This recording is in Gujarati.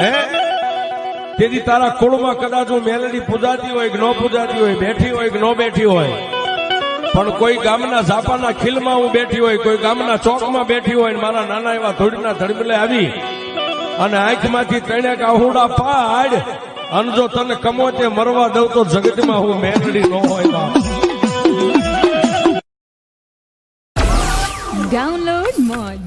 હે? તેથી તારા કુળમાં કદાચ હું મેલડી પૂજાતી હોય કે ન પૂજાતી હોય, બેઠી હોય કે ન બેઠી હોય. પણ કોઈ ગામના ઝાપાના ખીલમાં હું બેઠી હોય, કોઈ ગામના ચોકમાં બેઠી હોય મારા નાના એવા ધોળીના ધડબલે આવી અને આંખમાંથી ત્રણેક આહુડા પાડ અને જો તને કમોતે મરવા દઉં તો જગતમાં હું મેલડી ન હોય ડાઉનલોડ મોજ